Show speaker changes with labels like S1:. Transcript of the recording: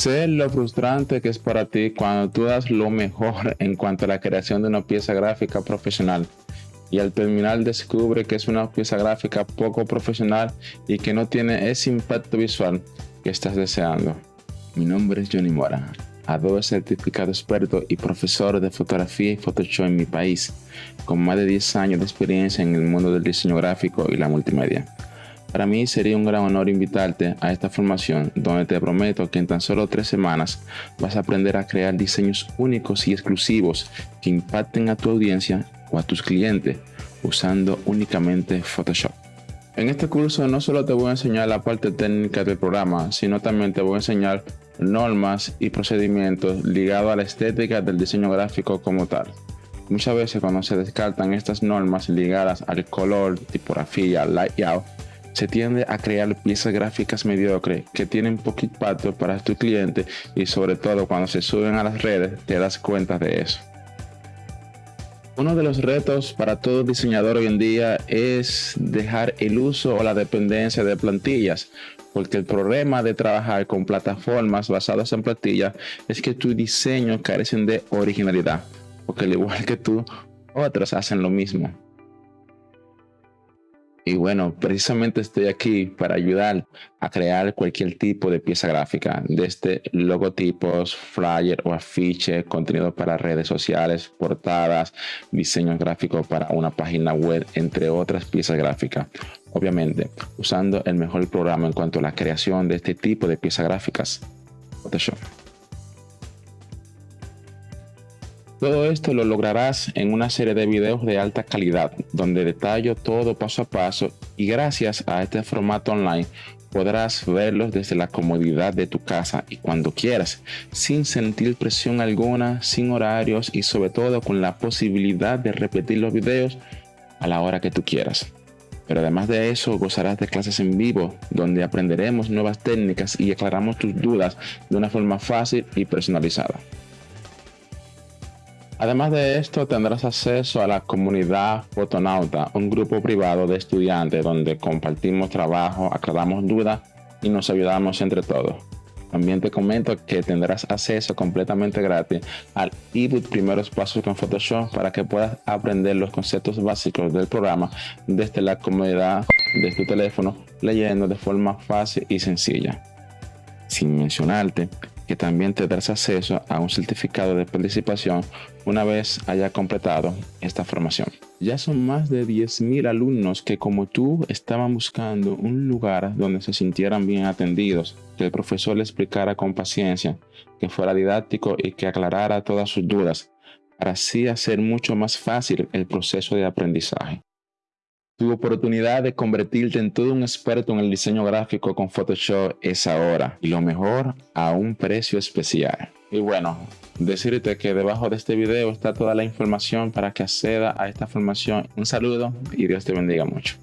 S1: Sé lo frustrante que es para ti cuando tú das lo mejor en cuanto a la creación de una pieza gráfica profesional y al terminar descubre que es una pieza gráfica poco profesional y que no tiene ese impacto visual que estás deseando. Mi nombre es Johnny Mora, Adobe certificado experto y profesor de fotografía y Photoshop en mi país, con más de 10 años de experiencia en el mundo del diseño gráfico y la multimedia. Para mí sería un gran honor invitarte a esta formación donde te prometo que en tan solo tres semanas vas a aprender a crear diseños únicos y exclusivos que impacten a tu audiencia o a tus clientes usando únicamente Photoshop. En este curso no solo te voy a enseñar la parte técnica del programa, sino también te voy a enseñar normas y procedimientos ligados a la estética del diseño gráfico como tal. Muchas veces cuando se descartan estas normas ligadas al color, tipografía, layout, se tiende a crear piezas gráficas mediocres que tienen poco impacto para tu cliente y sobre todo cuando se suben a las redes te das cuenta de eso. Uno de los retos para todo diseñador hoy en día es dejar el uso o la dependencia de plantillas, porque el problema de trabajar con plataformas basadas en plantillas es que tus diseños carecen de originalidad, porque al igual que tú, otros hacen lo mismo. Y bueno, precisamente estoy aquí para ayudar a crear cualquier tipo de pieza gráfica, desde logotipos, flyer o afiche, contenido para redes sociales, portadas, diseños gráficos para una página web, entre otras piezas gráficas. Obviamente, usando el mejor programa en cuanto a la creación de este tipo de piezas gráficas, Photoshop. Todo esto lo lograrás en una serie de videos de alta calidad, donde detallo todo paso a paso y gracias a este formato online podrás verlos desde la comodidad de tu casa y cuando quieras, sin sentir presión alguna, sin horarios y sobre todo con la posibilidad de repetir los videos a la hora que tú quieras. Pero además de eso, gozarás de clases en vivo, donde aprenderemos nuevas técnicas y aclaramos tus dudas de una forma fácil y personalizada. Además de esto, tendrás acceso a la comunidad Fotonauta, un grupo privado de estudiantes donde compartimos trabajo, aclaramos dudas y nos ayudamos entre todos. También te comento que tendrás acceso completamente gratis al ebook Primeros Pasos con Photoshop para que puedas aprender los conceptos básicos del programa desde la comodidad de tu teléfono, leyendo de forma fácil y sencilla. Sin mencionarte que también te darás acceso a un certificado de participación una vez haya completado esta formación. Ya son más de 10.000 alumnos que como tú estaban buscando un lugar donde se sintieran bien atendidos, que el profesor les explicara con paciencia, que fuera didáctico y que aclarara todas sus dudas, para así hacer mucho más fácil el proceso de aprendizaje. Tu oportunidad de convertirte en todo un experto en el diseño gráfico con Photoshop es ahora y lo mejor a un precio especial. Y bueno, decirte que debajo de este video está toda la información para que acceda a esta formación. Un saludo y Dios te bendiga mucho.